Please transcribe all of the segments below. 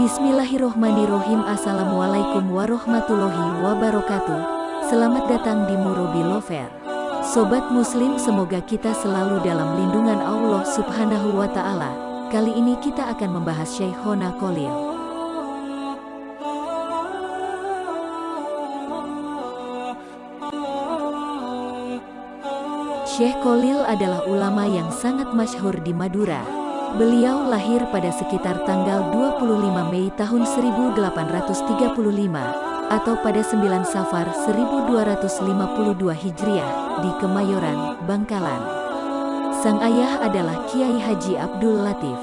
Bismillahirrohmanirrohim. Assalamualaikum warahmatullahi wabarakatuh. Selamat datang di Murobi Lover. Sobat muslim semoga kita selalu dalam lindungan Allah subhanahu wa ta'ala. Kali ini kita akan membahas Syekhona Kolil Syekh Kolil adalah ulama yang sangat masyhur di Madura Beliau lahir pada sekitar tanggal 25 Mei tahun 1835 atau pada 9 Safar 1252 Hijriah di Kemayoran, Bangkalan. Sang ayah adalah Kiai Haji Abdul Latif.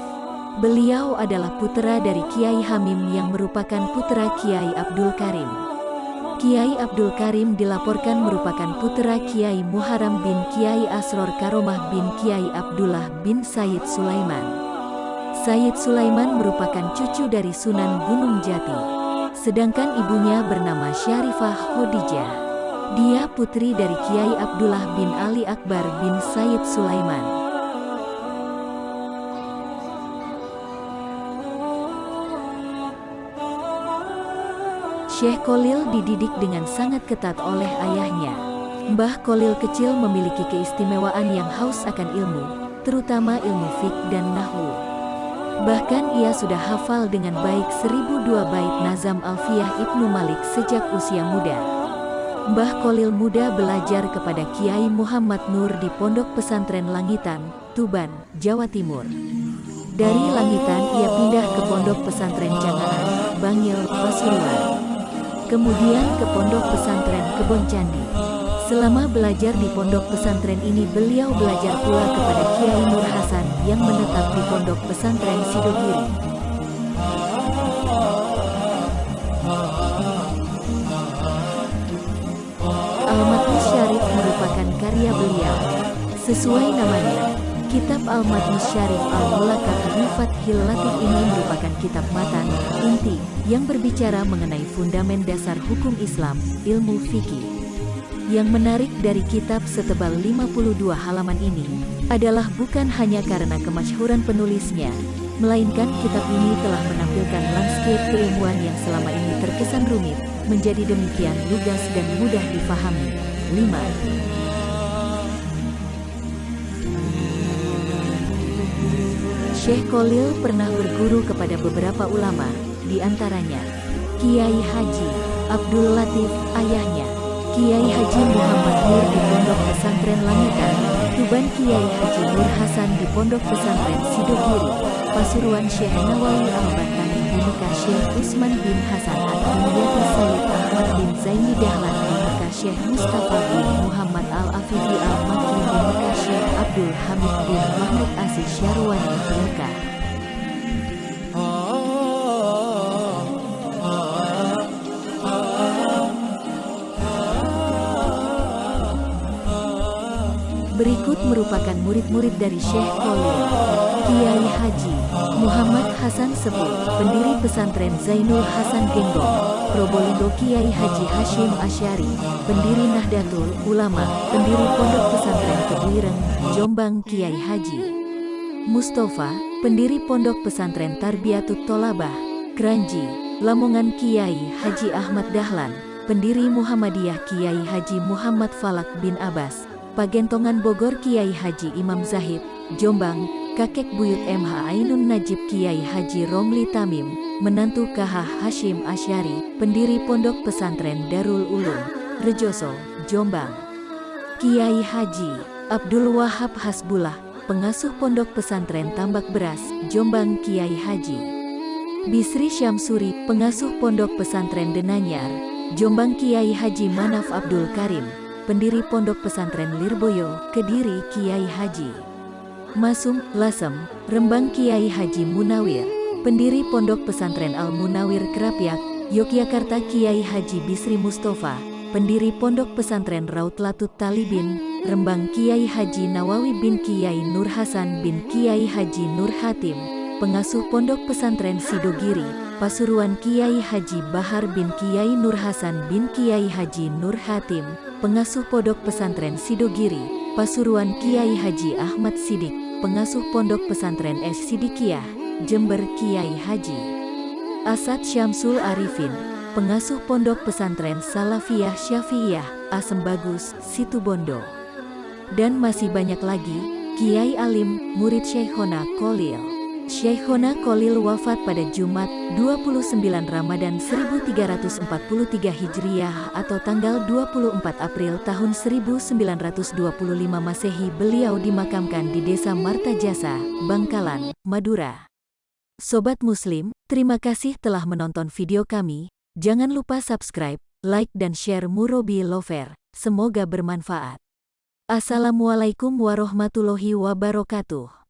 Beliau adalah putra dari Kiai Hamim yang merupakan putra Kiai Abdul Karim. Kiai Abdul Karim dilaporkan merupakan putra Kiai Muharram bin Kiai Asror Karomah bin Kiai Abdullah bin Said Sulaiman. Said Sulaiman merupakan cucu dari Sunan Gunung Jati. Sedangkan ibunya bernama Syarifah Khadijah. Dia putri dari Kiai Abdullah bin Ali Akbar bin Said Sulaiman. Syekh Kolil dididik dengan sangat ketat oleh ayahnya. Mbah Kolil kecil memiliki keistimewaan yang haus akan ilmu, terutama ilmu fik dan nahu. Bahkan ia sudah hafal dengan baik seribu dua bait Nazam Alfiyah Ibnu Malik sejak usia muda. Mbah Kolil muda belajar kepada Kiai Muhammad Nur di Pondok Pesantren Langitan, Tuban, Jawa Timur. Dari Langitan ia pindah ke Pondok Pesantren Cangaan, Bangil, Pasuruan kemudian ke pondok pesantren Kebon Candi. Selama belajar di pondok pesantren ini beliau belajar pula kepada Kiai Nur Hasan yang menetap di pondok pesantren Sidogiri. Al-Matni Syarif merupakan karya beliau. Sesuai namanya, Kitab Al-Madni Syarif Al-Mulakab Fathil Latif ini merupakan kitab matan, inti, yang berbicara mengenai fundamen dasar hukum Islam, ilmu fikih. Yang menarik dari kitab setebal 52 halaman ini, adalah bukan hanya karena kemasyhuran penulisnya, melainkan kitab ini telah menampilkan landscape keilmuan yang selama ini terkesan rumit, menjadi demikian lugas dan mudah difahami. 5. Syekh Kolil pernah berguru kepada beberapa ulama, di antaranya Kiai Haji Abdul Latif, ayahnya, Kiai Haji Muhammad Nur di Pondok Pesantren Langitan, Tuban Kiai Haji Nur Hasan di Pondok Pesantren Sidogiri, Pasuruan Syekh Nawawi Al-Bantani di Mekah Syekh Usman bin Hasan Ad-Dimyati Sayyid Ahmad bin Zaini Dahlan di Mekah Syekh Mustafa bin Muhammad Al-Afifi Al-Makki di Mekah Syekh Abdul Hamid bin Mahmud Aziz Syarwani Mekah. Berikut merupakan murid-murid dari Syekh Kolil, Kiai Haji, Muhammad Hasan Sepuh, pendiri pesantren Zainul Hasan Genggong, Probolinggo Kiai Haji Hashim Asyari, pendiri Nahdlatul Ulama, pendiri Pondok Pesantren Kebuireng, Jombang Kiai Haji. Mustafa, pendiri Pondok Pesantren Tarbiyatut Tolabah, Kranji, Lamongan Kiai Haji Ahmad Dahlan, pendiri Muhammadiyah Kiai Haji Muhammad Falak bin Abbas, Pagentongan Bogor Kiai Haji Imam Zahid, Jombang, kakek buyut MH Ainun Najib Kiai Haji Romli Tamim, menantu KH Hashim Asyari, pendiri Pondok Pesantren Darul Ulum, Rejoso, Jombang. Kiai Haji Abdul Wahab Hasbullah, pengasuh Pondok Pesantren Tambak Beras, Jombang Kiai Haji. Bisri Syamsuri, pengasuh Pondok Pesantren Denanyar, Jombang Kiai Haji Manaf Abdul Karim, pendiri Pondok Pesantren Lirboyo, Kediri Kiai Haji. Masum, Lasem, Rembang Kiai Haji Munawir, pendiri Pondok Pesantren Al Munawir Kerapiak, Yogyakarta Kiai Haji Bisri Mustafa, pendiri Pondok Pesantren Raut Latut Talibin, Rembang Kiai Haji Nawawi bin Kiai Nur Hasan bin Kiai Haji Nur Hatim, pengasuh Pondok Pesantren Sidogiri, Pasuruan Kiai Haji Bahar bin Kiai Nur Hasan bin Kiai Haji Nur Hatim, pengasuh Pondok Pesantren Sidogiri, Pasuruan Kiai Haji Ahmad Sidik, pengasuh Pondok Pesantren S Sidikiyah, Jember Kiai Haji Asad Syamsul Arifin, pengasuh pondok pesantren Salafiyah Syafi'iyah, Asem Bagus, Situbondo. Dan masih banyak lagi, Kiai Alim, murid Syekhona Kolil. Syekhona Kolil wafat pada Jumat 29 Ramadan 1343 Hijriah atau tanggal 24 April tahun 1925 Masehi beliau dimakamkan di Desa Martajasa, Bangkalan, Madura. Sobat Muslim, terima kasih telah menonton video kami. Jangan lupa subscribe, like dan share Murobi Lover. Semoga bermanfaat. Assalamualaikum warahmatullahi wabarakatuh.